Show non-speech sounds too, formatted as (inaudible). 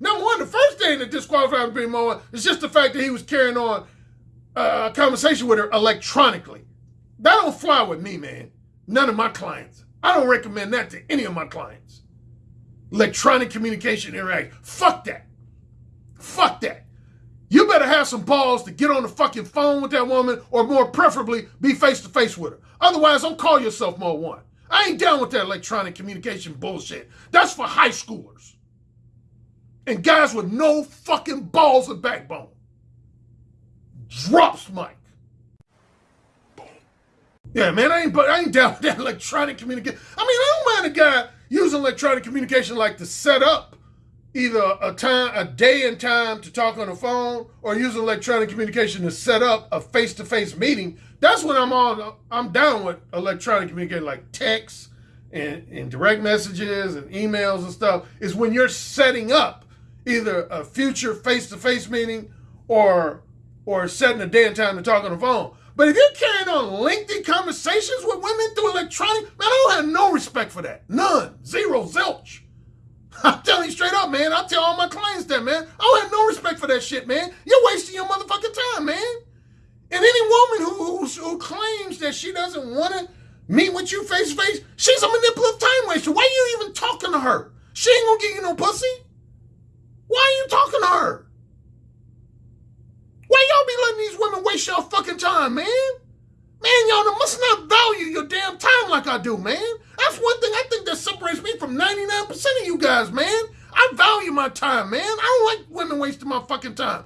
Number one, the first thing that disqualified me more is just the fact that he was carrying on uh, a conversation with her electronically. That don't fly with me, man. None of my clients. I don't recommend that to any of my clients. Electronic communication interaction. Fuck that. Fuck that. You better have some balls to get on the fucking phone with that woman or more preferably be face to face with her. Otherwise, don't call yourself more one. I ain't down with that electronic communication bullshit. That's for high schoolers. And guys with no fucking balls and backbone. Drops mic. Yeah, man, I ain't but I ain't down with that electronic communication. I mean, I don't mind a guy using electronic communication like to set up either a time, a day and time to talk on the phone, or using electronic communication to set up a face-to-face meeting. That's when I'm all I'm down with electronic communication, like text and, and direct messages and emails and stuff. Is when you're setting up either a future face-to-face meeting or or setting a day and time to talk on the phone. But if you're carrying on lengthy conversations with women through electronic, man, I don't have no respect for that. None. Zero. Zilch. (laughs) I'm telling you straight up, man. I tell all my clients that, man. I don't have no respect for that shit, man. You're wasting your motherfucking time, man. And any woman who, who, who claims that she doesn't want to meet with you face to face, she's a manipulative time waster. Why are you even talking to her? She ain't gonna get you no pussy. Why are you talking to her? Why y'all be letting these women waste your fucking time, man? Man, y'all must not value your damn time like I do, man. That's one thing I think that separates me from 99% of you guys, man. I value my time, man. I don't like women wasting my fucking time.